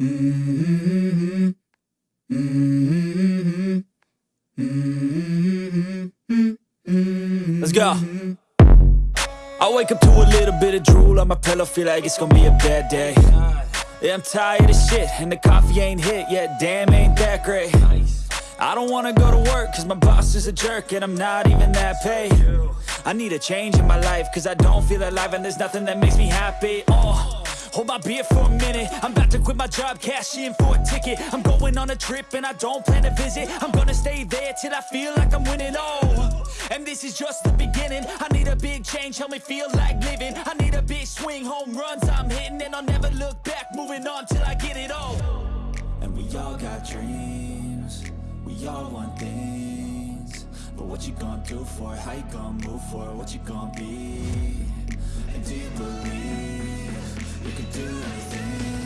Let's go. I wake up to a little bit of drool on my pillow, feel like it's gonna be a bad day. Yeah, I'm tired of shit, and the coffee ain't hit yet, damn, ain't that great. I don't wanna go to work, cause my boss is a jerk, and I'm not even that paid. I need a change in my life, cause I don't feel alive, and there's nothing that makes me happy. Oh. Hold my beer for a minute. I'm about to quit my job, cash in for a ticket. I'm going on a trip and I don't plan to visit. I'm gonna stay there till I feel like I'm winning, oh And this is just the beginning. I need a big change, help me feel like living. I need a big swing, home runs I'm hitting. And I'll never look back, moving on till I get it all. And we all got dreams. We all want things. But what you gonna do for it? How you gonna move for it? What you gonna be? And do you believe you can do anything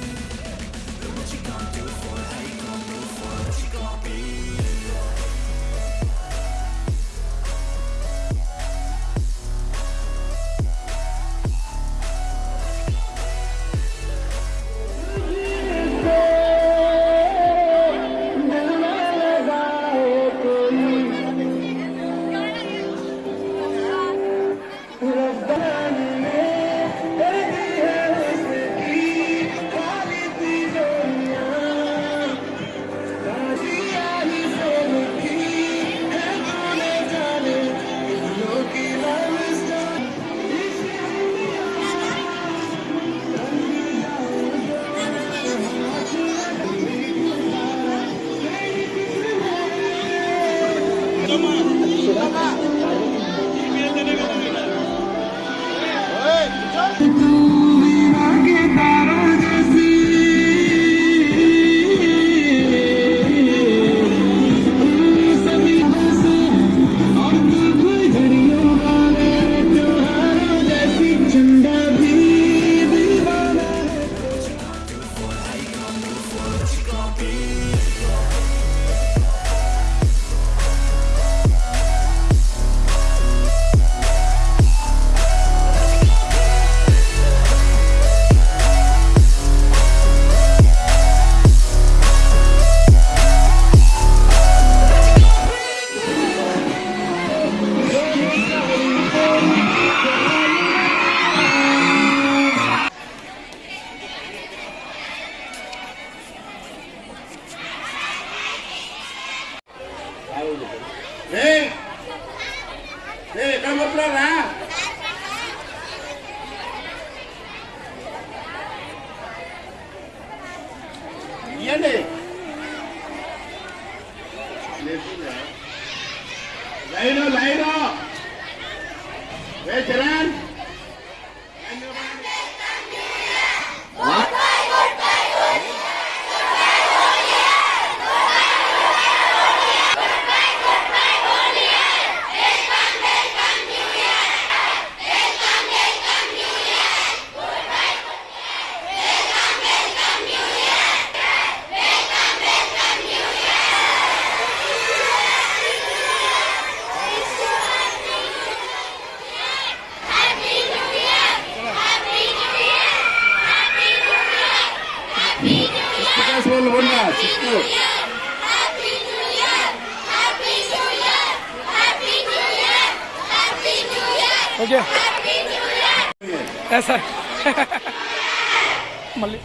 Come on. Lê Lê cầm một lần ra Yên đi. Lấy nó lấy nó. Lê chờ ra Look. हो गया ऐसा मल्लिक